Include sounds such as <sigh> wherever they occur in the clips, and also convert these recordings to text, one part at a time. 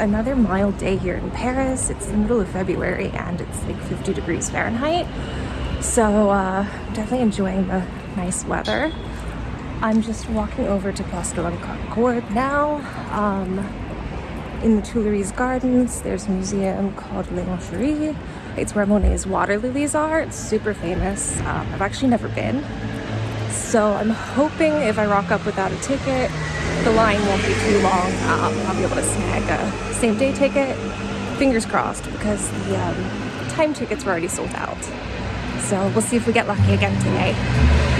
Another mild day here in Paris. It's the middle of February and it's like 50 degrees Fahrenheit. So uh, I'm definitely enjoying the nice weather. I'm just walking over to Place de la Concorde now. Um, in the Tuileries Gardens, there's a museum called L'Orangerie. It's where Monet's water lilies are. It's super famous. Um, I've actually never been. So I'm hoping if I rock up without a ticket, the line won't be too long. Um, I'll be able to snag a same day ticket. Fingers crossed because the um, time tickets were already sold out. So we'll see if we get lucky again today.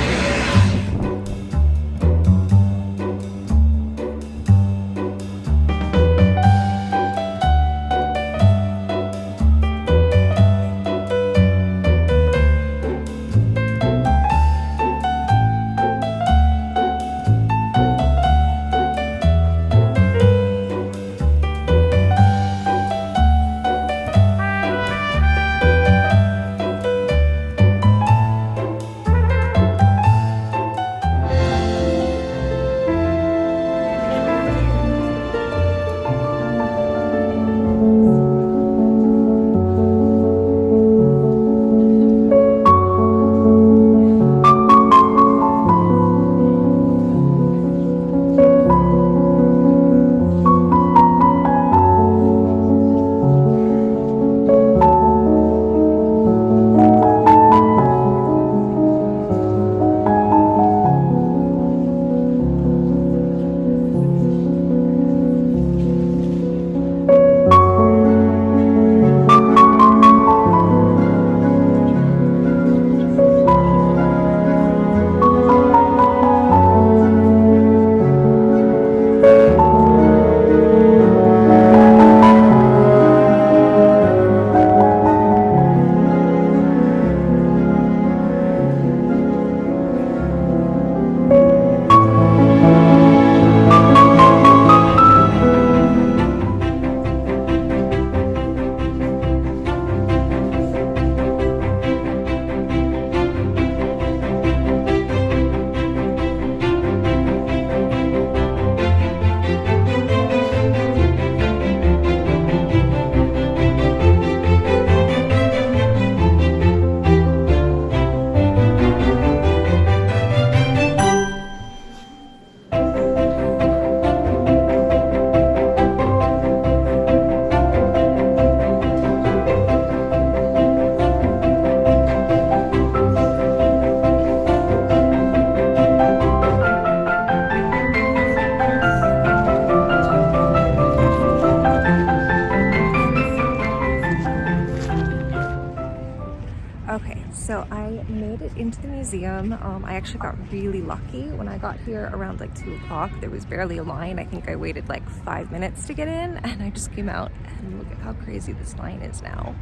Actually got really lucky when I got here around like 2 o'clock. There was barely a line. I think I waited like five minutes to get in <laughs> and I just came out and look at how crazy this line is now.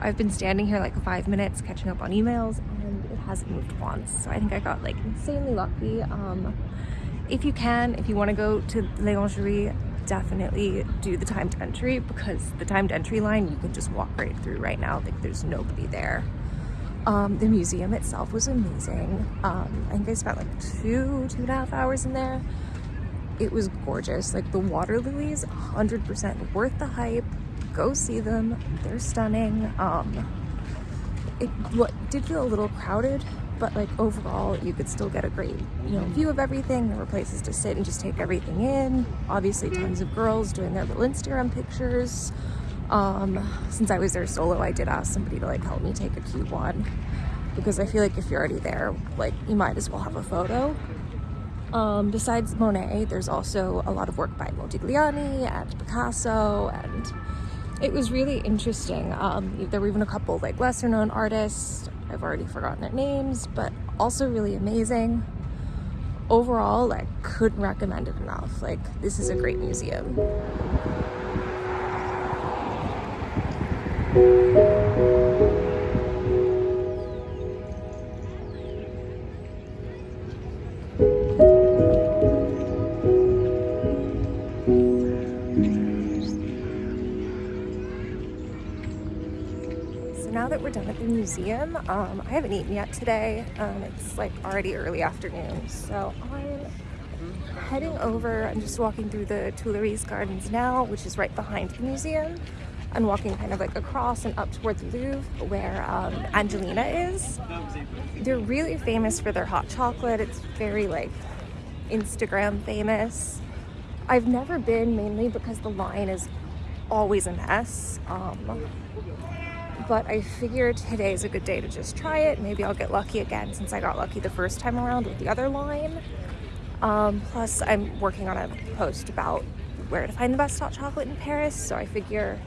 I've been standing here like five minutes catching up on emails and it hasn't moved once. So I think I got like insanely lucky. Um, if you can, if you want to go to L'Orangerie, definitely do the timed entry because the timed entry line you can just walk right through right now. Like there's nobody there. Um, the museum itself was amazing. Um, I think I spent like two, two and a half hours in there. It was gorgeous. Like the water lilies, 100% worth the hype. Go see them. They're stunning. Um, it what, did feel a little crowded, but like overall you could still get a great you know view of everything. There were places to sit and just take everything in. Obviously tons of girls doing their little Instagram pictures. Um, since I was there solo, I did ask somebody to like help me take a cute one because I feel like if you're already there, like you might as well have a photo. Um, besides Monet, there's also a lot of work by Modigliani and Picasso and it was really interesting. Um, there were even a couple like lesser known artists. I've already forgotten their names, but also really amazing. Overall, like couldn't recommend it enough. Like this is a great museum. So now that we're done at the museum, um, I haven't eaten yet today. Um, it's like already early afternoon, so I'm heading over, I'm just walking through the Tuileries Gardens now, which is right behind the museum, and walking kind of like across and up towards the Louvre, where um, Angelina is. They're really famous for their hot chocolate. It's very like Instagram famous. I've never been mainly because the line is always a mess. Um, but I figured today is a good day to just try it. Maybe I'll get lucky again since I got lucky the first time around with the other line. Um, plus, I'm working on a post about where to find the best hot chocolate in Paris, so I figure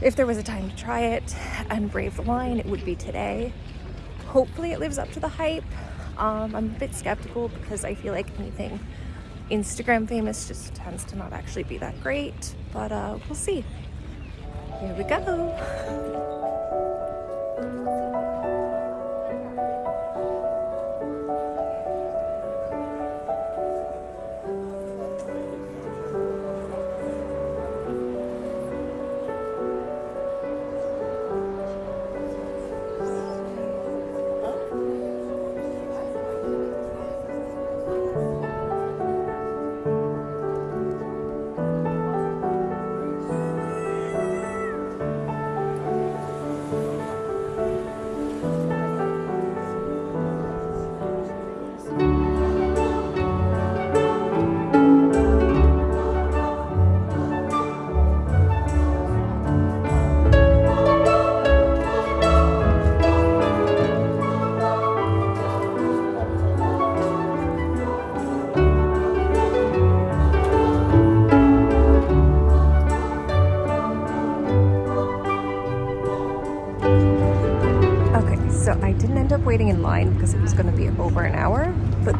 if there was a time to try it and brave the line, it would be today. Hopefully, it lives up to the hype. Um, I'm a bit skeptical because I feel like anything Instagram famous just tends to not actually be that great, but uh, we'll see. Here we go. <laughs>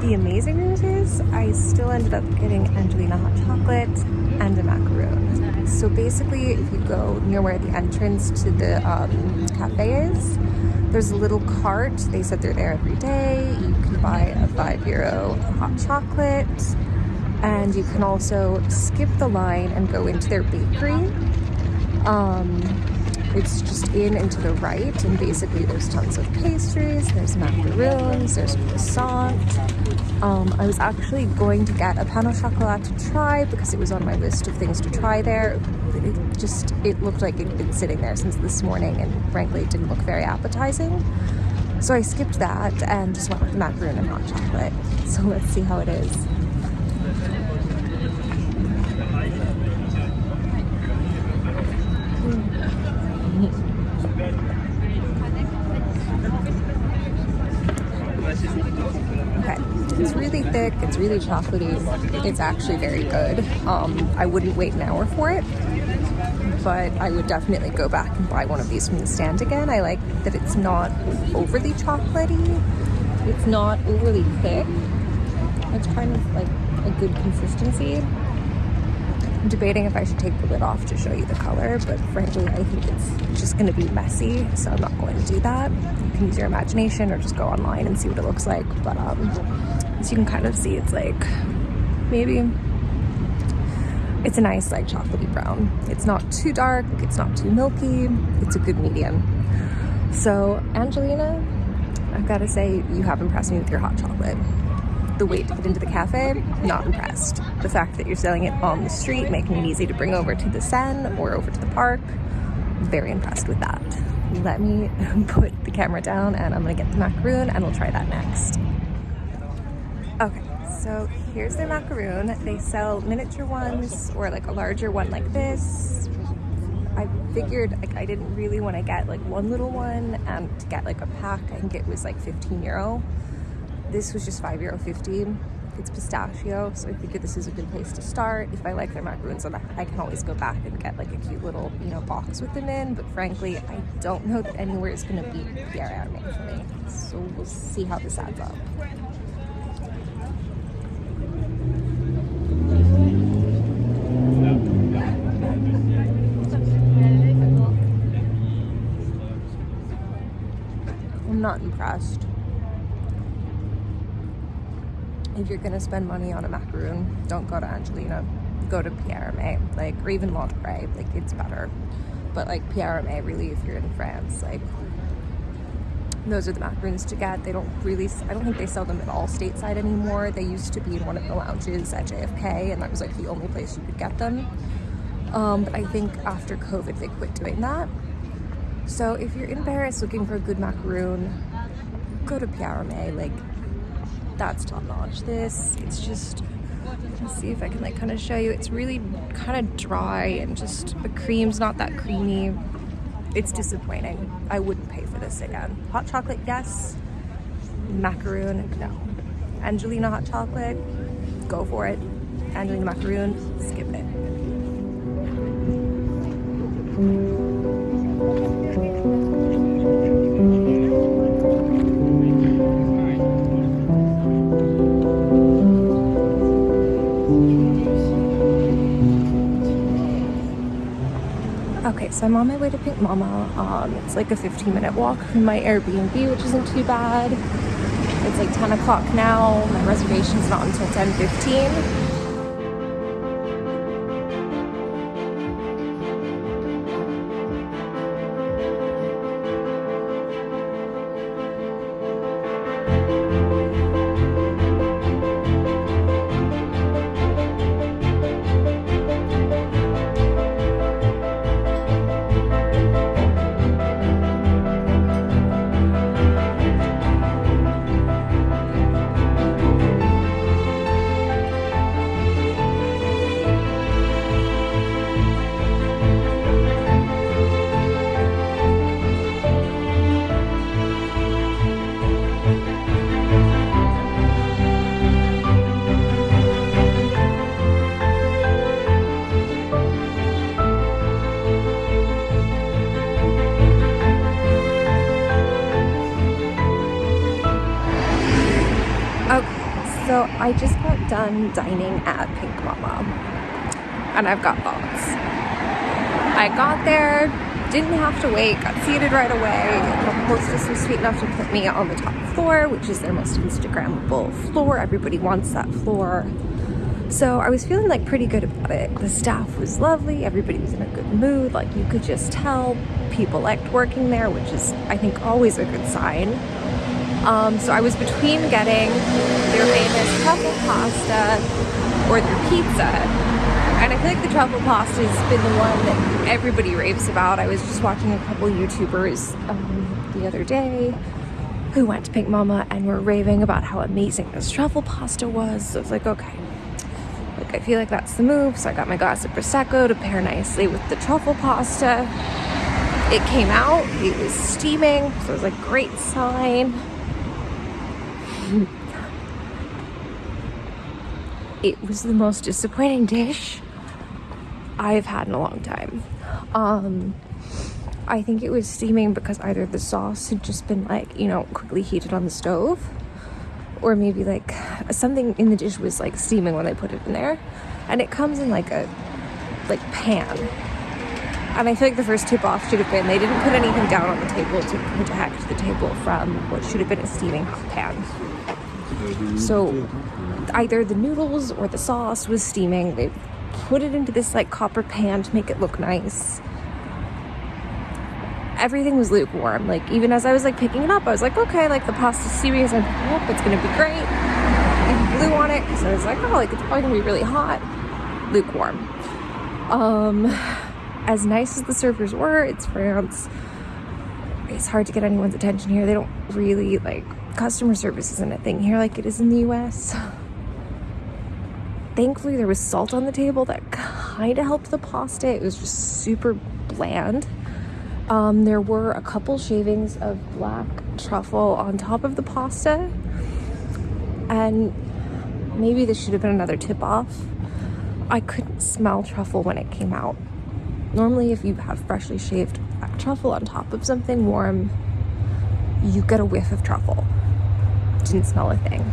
the amazing news is I still ended up getting Angelina hot chocolate and a macaroon. So basically, if you go near where the entrance to the um, cafe is, there's a little cart. They said they're there every day. You can buy a five euro hot chocolate. And you can also skip the line and go into their bakery. Um, it's just in and to the right, and basically there's tons of pastries, there's macaroons, there's croissant. Um, I was actually going to get a pain au chocolat to try because it was on my list of things to try there. It just, it looked like it'd been sitting there since this morning and frankly it didn't look very appetizing. So I skipped that and just went with the macaroon and hot chocolate. <laughs> So let's see how it is. thick, it's really chocolatey. It's actually very good. Um, I wouldn't wait an hour for it, but I would definitely go back and buy one of these from the stand again. I like that it's not overly chocolatey. It's not overly thick. It's kind of like a good consistency. I'm debating if I should take the lid off to show you the color, but frankly, I think it's just going to be messy, so I'm not going to do that. You can use your imagination or just go online and see what it looks like, but um, as you can kind of see, it's like maybe it's a nice like chocolatey brown. It's not too dark, it's not too milky, it's a good medium. So Angelina, I've got to say you have impressed me with your hot chocolate. The wait to get into the cafe, not impressed. The fact that you're selling it on the street, making it easy to bring over to the Seine or over to the park, very impressed with that. Let me <laughs> put the camera down and I'm gonna get the macaroon and we'll try that next. Okay, so here's their macaroon. They sell miniature ones or like a larger one like this. I figured like I didn't really want to get like one little one and to get like a pack, I think it was like 15 euro. This was just 5 euro 50. It's pistachio, so I figured this is a good place to start. If I like their macaroons, I can always go back and get like a cute little, you know, box with them in. But frankly, I don't know that anywhere is going to beat Pierre Hermé for me. So we'll see how this adds up. Not impressed. If you're gonna spend money on a macaroon, don't go to Angelina. Go to Pierre Hermé, like, or even Monterey, like, it's better. But like Pierre Hermé, really, if you're in France, like, those are the macaroons to get. They don't really, I don't think they sell them at all stateside anymore. They used to be in one of the lounges at JFK and that was like the only place you could get them. Um, but I think after COVID, they quit doing that. So if you're in Paris looking for a good macaroon, go to Pierre. Like, that's top notch. This, it's just, let's see if I can like kind of show you. It's really kind of dry and just the cream's not that creamy it's disappointing. I wouldn't pay for this again. Hot chocolate, yes. Macaroon, no. Angelina hot chocolate, go for it. Angelina macaroon, skip it. So I'm on my way to Pink Mama. Um, it's like a 15 minute walk from my Airbnb, which isn't too bad. It's like 10 o'clock now. My reservation's not until 10.15. So dining at Pink Mama and I've got thoughts. I got there, didn't have to wait, got seated right away. The hostess was sweet enough to put me on the top floor, which is their most Instagrammable floor. Everybody wants that floor. So I was feeling like pretty good about it. The staff was lovely, everybody was in a good mood, like you could just tell people liked working there, which is I think always a good sign. Um, so I was between getting their famous truffle pasta or their pizza. And I feel like the truffle pasta has been the one that everybody raves about. I was just watching a couple YouTubers um, the other day who went to Pink Mama and were raving about how amazing this truffle pasta was. So I was like, okay, like I feel like that's the move. So I got my glass of Prosecco to pair nicely with the truffle pasta. It came out, it was steaming, so it was a great sign it was the most disappointing dish I've had in a long time. Um, I think it was steaming because either the sauce had just been like, you know, quickly heated on the stove or maybe like something in the dish was like steaming when they put it in there. And it comes in like a like pan. And I feel like the first tip off should have been they didn't put anything down on the table to protect the table from what should have been a steaming hot pan. So either the noodles or the sauce was steaming. They put it into this like copper pan to make it look nice. Everything was lukewarm. Like even as I was like picking it up, I was like, okay, like the pasta's steaming as I'm up, it's gonna be great. And blew on it because I was like, oh, like it's probably gonna be really hot. Lukewarm. Um, as nice as the servers were, it's France. It's hard to get anyone's attention here. They don't really like customer service isn't a thing here like it is in the US. <laughs> Thankfully, there was salt on the table that kind of helped the pasta. It was just super bland. Um, there were a couple shavings of black truffle on top of the pasta. And maybe this should have been another tip off. I couldn't smell truffle when it came out. Normally, if you have freshly shaved black truffle on top of something warm, you get a whiff of truffle didn't smell a thing.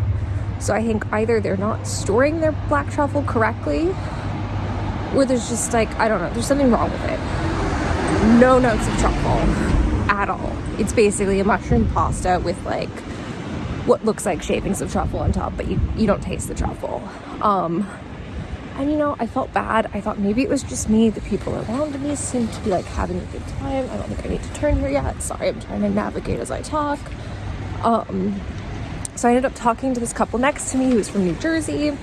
So I think either they're not storing their black truffle correctly, or there's just like, I don't know, there's something wrong with it. No notes of truffle at all. It's basically a mushroom pasta with like what looks like shavings of truffle on top, but you, you don't taste the truffle. Um, And you know, I felt bad. I thought maybe it was just me. The people around me seemed to be like having a good time. I don't think I need to turn here yet. Sorry, I'm trying to navigate as I talk. Um, so I ended up talking to this couple next to me who was from New Jersey,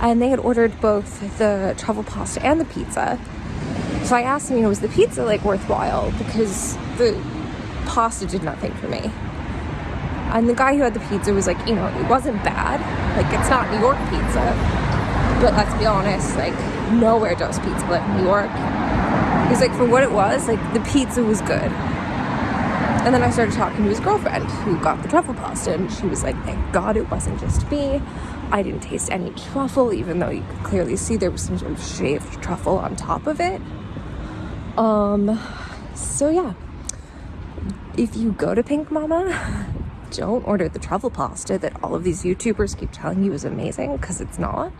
and they had ordered both the truffle pasta and the pizza. So I asked him, you know, was the pizza like worthwhile? Because the pasta did nothing for me. And the guy who had the pizza was like, you know, it wasn't bad. Like, it's not New York pizza. But let's be honest, like, nowhere does pizza like New York. He's like, for what it was, like, the pizza was good. And then I started talking to his girlfriend who got the truffle pasta, and she was like, thank God it wasn't just me. I didn't taste any truffle, even though you could clearly see there was some sort of shaved truffle on top of it. Um, so yeah, if you go to Pink Mama, <laughs> don't order the truffle pasta that all of these YouTubers keep telling you is amazing because it's not.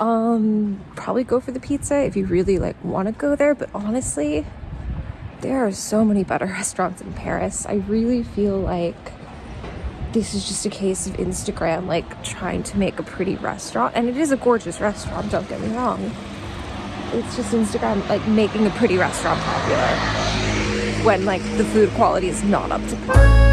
Um, probably go for the pizza if you really like want to go there, but honestly, there are so many better <laughs> restaurants in Paris. I really feel like this is just a case of Instagram like trying to make a pretty restaurant, and it is a gorgeous restaurant, don't get me wrong. It's just Instagram like making a pretty restaurant popular when like the food quality is not up to par.